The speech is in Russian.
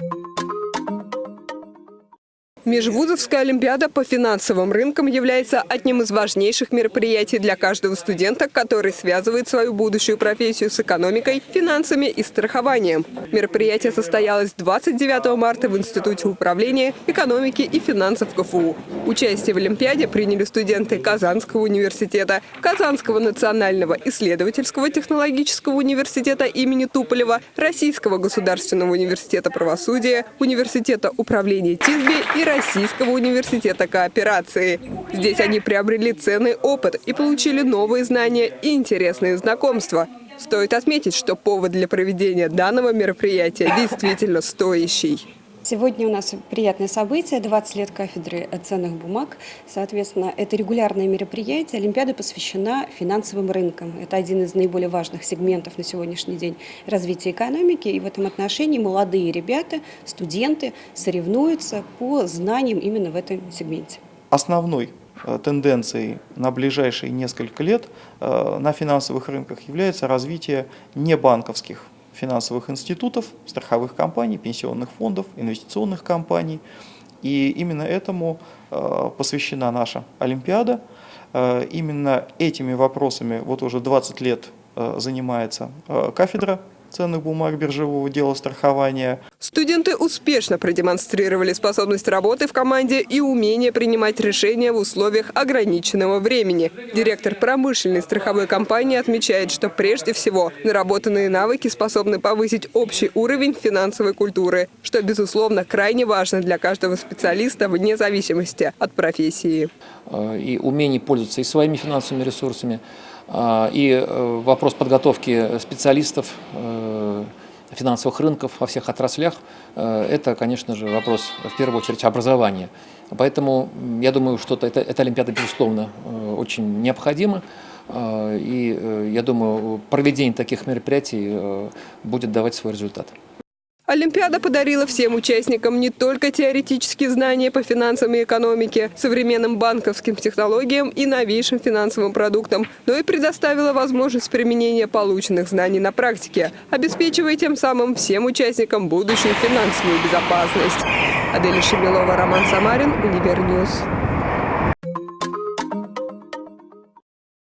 Thank you. Межвузовская олимпиада по финансовым рынкам является одним из важнейших мероприятий для каждого студента, который связывает свою будущую профессию с экономикой, финансами и страхованием. Мероприятие состоялось 29 марта в Институте управления, экономики и финансов КФУ. Участие в олимпиаде приняли студенты Казанского университета, Казанского национального исследовательского технологического университета имени Туполева, Российского государственного университета правосудия, Университета управления ТИСБИ и Российского университета кооперации. Здесь они приобрели ценный опыт и получили новые знания и интересные знакомства. Стоит отметить, что повод для проведения данного мероприятия действительно стоящий. Сегодня у нас приятное событие, 20 лет кафедры ценных бумаг. Соответственно, это регулярное мероприятие. Олимпиада посвящена финансовым рынкам. Это один из наиболее важных сегментов на сегодняшний день развития экономики. И в этом отношении молодые ребята, студенты соревнуются по знаниям именно в этом сегменте. Основной э, тенденцией на ближайшие несколько лет э, на финансовых рынках является развитие небанковских финансовых институтов, страховых компаний, пенсионных фондов, инвестиционных компаний. И именно этому э, посвящена наша Олимпиада. Э, именно этими вопросами вот уже 20 лет э, занимается кафедра ценных бумаг биржевого дела страхования. Студенты успешно продемонстрировали способность работы в команде и умение принимать решения в условиях ограниченного времени. Директор промышленной страховой компании отмечает, что прежде всего наработанные навыки способны повысить общий уровень финансовой культуры, что, безусловно, крайне важно для каждого специалиста вне зависимости от профессии. Э, и умение пользоваться и своими финансовыми ресурсами, и э, вопрос подготовки специалистов э, финансовых рынков во всех отраслях, э, это, конечно же, вопрос в первую очередь образования. Поэтому я думаю, что это, эта Олимпиада, безусловно, очень необходима. И я думаю, проведение таких мероприятий будет давать свой результат. Олимпиада подарила всем участникам не только теоретические знания по финансам и экономике, современным банковским технологиям и новейшим финансовым продуктам, но и предоставила возможность применения полученных знаний на практике, обеспечивая тем самым всем участникам будущую финансовую безопасность. Адель Шемилова, Роман Самарин, Univer News.